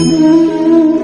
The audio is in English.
Mm-hmm.